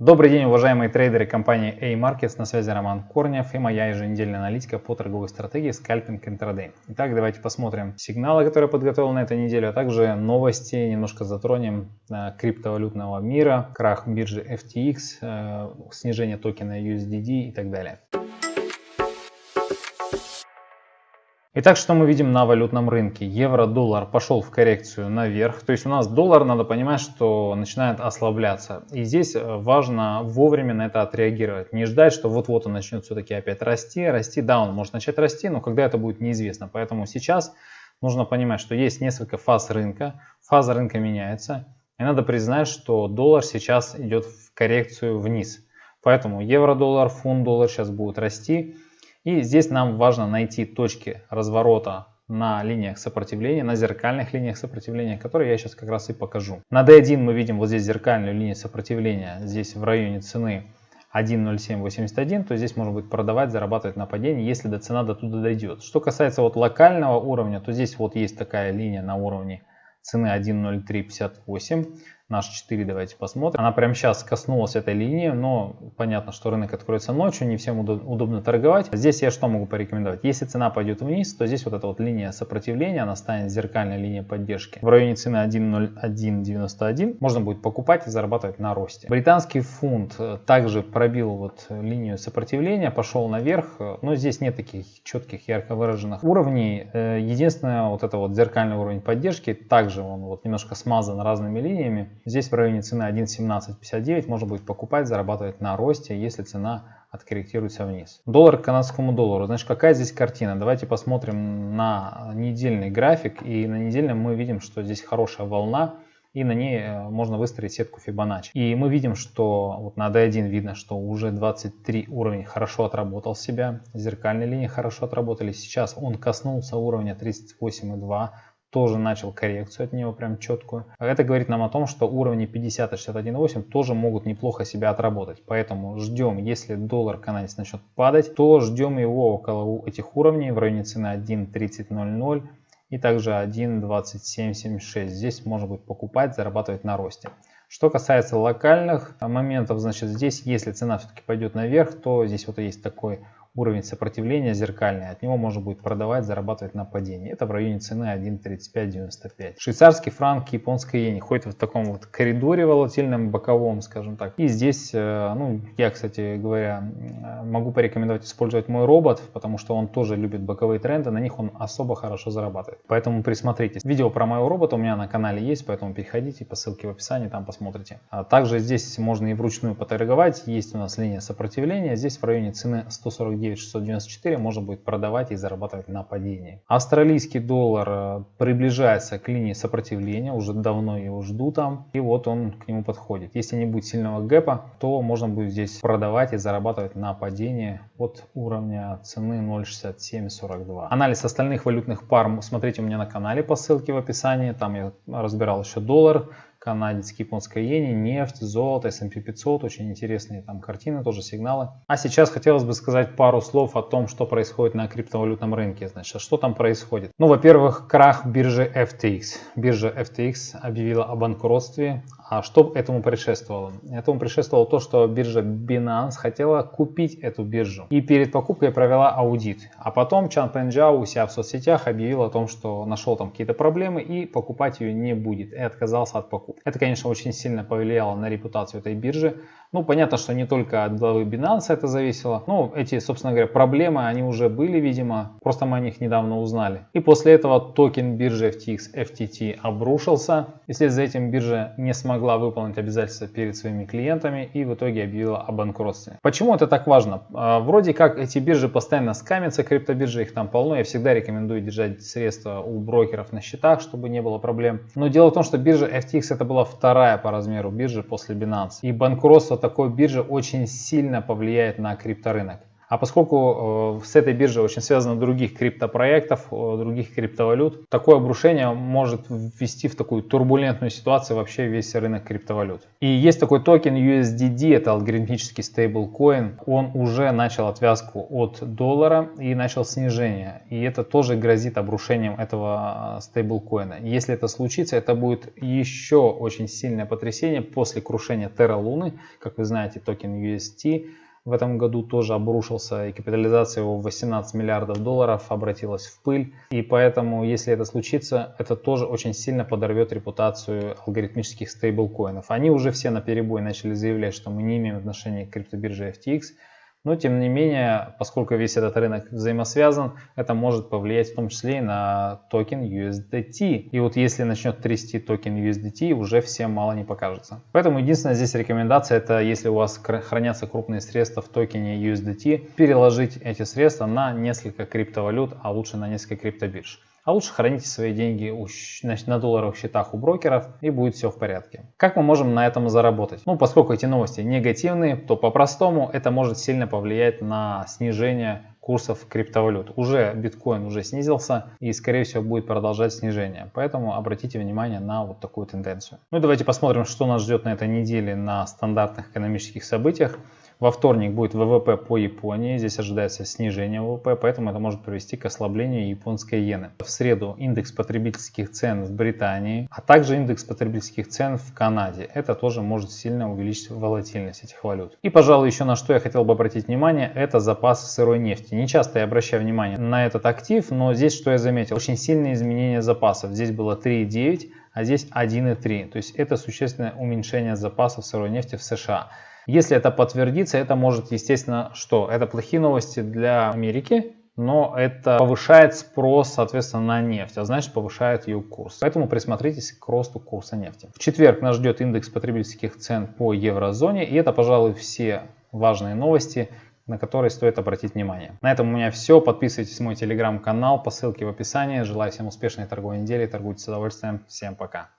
Добрый день, уважаемые трейдеры компании A-Markets, на связи Роман Корнев и моя еженедельная аналитика по торговой стратегии скальпинг интрадей. Итак, давайте посмотрим сигналы, которые я подготовил на этой неделе, а также новости, немножко затронем э, криптовалютного мира, крах биржи FTX, э, снижение токена USDD и так далее. Итак, что мы видим на валютном рынке? Евро-доллар пошел в коррекцию наверх. То есть у нас доллар, надо понимать, что начинает ослабляться. И здесь э, важно вовремя на это отреагировать. Не ждать, что вот-вот он начнет все-таки опять расти. Расти, да, он может начать расти, но когда это будет неизвестно. Поэтому сейчас нужно понимать, что есть несколько фаз рынка. Фаза рынка меняется. И надо признать, что доллар сейчас идет в коррекцию вниз. Поэтому евро-доллар, фунт-доллар сейчас будут расти. И здесь нам важно найти точки разворота на линиях сопротивления, на зеркальных линиях сопротивления, которые я сейчас как раз и покажу. На D1 мы видим вот здесь зеркальную линию сопротивления, здесь в районе цены 1.0781, то здесь можно будет продавать, зарабатывать на падении, если до цена до туда дойдет. Что касается вот локального уровня, то здесь вот есть такая линия на уровне цены 1.0358 наш 4 давайте посмотрим. Она прямо сейчас коснулась этой линии, но понятно, что рынок откроется ночью, не всем удобно торговать. Здесь я что могу порекомендовать? Если цена пойдет вниз, то здесь вот эта вот линия сопротивления, она станет зеркальной линией поддержки. В районе цены 1.0191 можно будет покупать и зарабатывать на росте. Британский фунт э, также пробил вот линию сопротивления, пошел наверх, но здесь нет таких четких, ярко выраженных уровней. Э, единственное, вот это вот зеркальный уровень поддержки, также он вот немножко смазан разными линиями. Здесь в районе цены 1.1759 можно будет покупать, зарабатывать на росте, если цена откорректируется вниз. Доллар к канадскому доллару. Значит, какая здесь картина? Давайте посмотрим на недельный график. И на недельном мы видим, что здесь хорошая волна. И на ней э, можно выстроить сетку Fibonacci. И мы видим, что вот на D1 видно, что уже 23 уровень хорошо отработал себя. Зеркальные линии хорошо отработали. Сейчас он коснулся уровня 38,2 тоже начал коррекцию от него прям четкую. Это говорит нам о том, что уровни 50 и 61.8 тоже могут неплохо себя отработать. Поэтому ждем, если доллар канадец начнет падать, то ждем его около этих уровней в районе цены 1.3000 и также 1.2776. Здесь можно будет покупать, зарабатывать на росте. Что касается локальных моментов, значит здесь, если цена все-таки пойдет наверх, то здесь вот есть такой уровень сопротивления зеркальный, от него можно будет продавать, зарабатывать на падении. Это в районе цены 1.3595. Швейцарский франк, японская иена ходит в таком вот коридоре волатильном, боковом, скажем так. И здесь, э, ну, я, кстати говоря, могу порекомендовать использовать мой робот, потому что он тоже любит боковые тренды, на них он особо хорошо зарабатывает. Поэтому присмотритесь. Видео про моего робота у меня на канале есть, поэтому переходите по ссылке в описании, там посмотрите. А также здесь можно и вручную поторговать. Есть у нас линия сопротивления, здесь в районе цены 149 694 можно будет продавать и зарабатывать на падении. Австралийский доллар э, приближается к линии сопротивления, уже давно его жду там, и вот он к нему подходит. Если не будет сильного гэпа, то можно будет здесь продавать и зарабатывать на падении от уровня цены 0.6742. Анализ остальных валютных пар смотрите у меня на канале по ссылке в описании, там я разбирал еще доллар, канадец, японская иени, нефть, золото, S&P 500, очень интересные там картины, тоже сигналы. А сейчас хотелось бы сказать пару слов о том, что происходит на криптовалютном рынке. Значит, что там происходит? Ну, во-первых, крах биржи FTX. Биржа FTX объявила о банкротстве, а что этому предшествовало? Этому предшествовало то, что биржа Binance хотела купить эту биржу и перед покупкой провела аудит. А потом Чан Пенджао у себя в соцсетях объявил о том, что нашел там какие-то проблемы и покупать ее не будет и отказался от покупки. Это, конечно, очень сильно повлияло на репутацию этой биржи. Ну, понятно, что не только от главы Binance это зависело. Ну, эти, собственно говоря, проблемы, они уже были, видимо. Просто мы о них недавно узнали. И после этого токен биржи FTX FTT обрушился. И вслед за этим биржа не смогла выполнить обязательства перед своими клиентами и в итоге объявила о банкротстве. Почему это так важно? А, вроде как эти биржи постоянно скамятся, криптобиржи, их там полно. Я всегда рекомендую держать средства у брокеров на счетах, чтобы не было проблем. Но дело в том, что биржа FTX это была вторая по размеру биржи после Binance. И банкротство такой биржи очень сильно повлияет на крипторынок. А поскольку э, с этой биржей очень связано других криптопроектов, э, других криптовалют, такое обрушение может ввести в такую турбулентную ситуацию вообще весь рынок криптовалют. И есть такой токен USDD, это алгоритмический стейблкоин. Он уже начал отвязку от доллара и начал снижение. И это тоже грозит обрушением этого э, стейблкоина. Если это случится, это будет еще очень сильное потрясение после крушения Terra Луны. Как вы знаете, токен UST в этом году тоже обрушился, и капитализация его в 18 миллиардов долларов обратилась в пыль. И поэтому, если это случится, это тоже очень сильно подорвет репутацию алгоритмических стейблкоинов. Они уже все на перебой начали заявлять, что мы не имеем отношения к криптобирже FTX. Но тем не менее, поскольку весь этот рынок взаимосвязан, это может повлиять в том числе и на токен USDT. И вот если начнет трясти токен USDT, уже всем мало не покажется. Поэтому единственная здесь рекомендация, это если у вас хранятся крупные средства в токене USDT, переложить эти средства на несколько криптовалют, а лучше на несколько криптобирж. А лучше храните свои деньги на долларовых счетах у брокеров и будет все в порядке. Как мы можем на этом заработать? Ну, поскольку эти новости негативные, то по-простому это может сильно повлиять на снижение курсов криптовалют. Уже биткоин уже снизился и скорее всего будет продолжать снижение. Поэтому обратите внимание на вот такую тенденцию. Ну и давайте посмотрим, что нас ждет на этой неделе на стандартных экономических событиях. Во вторник будет ВВП по Японии, здесь ожидается снижение ВВП, поэтому это может привести к ослаблению японской иены. В среду индекс потребительских цен в Британии, а также индекс потребительских цен в Канаде. Это тоже может сильно увеличить волатильность этих валют. И, пожалуй, еще на что я хотел бы обратить внимание, это запасы сырой нефти. Не часто я обращаю внимание на этот актив, но здесь что я заметил? Очень сильные изменения запасов. Здесь было 3,9, а здесь 1,3. То есть это существенное уменьшение запасов сырой нефти в США. Если это подтвердится, это может, естественно, что? Это плохие новости для Америки, но это повышает спрос, соответственно, на нефть, а значит повышает ее курс. Поэтому присмотритесь к росту курса нефти. В четверг нас ждет индекс потребительских цен по еврозоне, и это, пожалуй, все важные новости, на которые стоит обратить внимание. На этом у меня все. Подписывайтесь на мой телеграм-канал по ссылке в описании. Желаю всем успешной торговой недели. Торгуйте с удовольствием. Всем пока.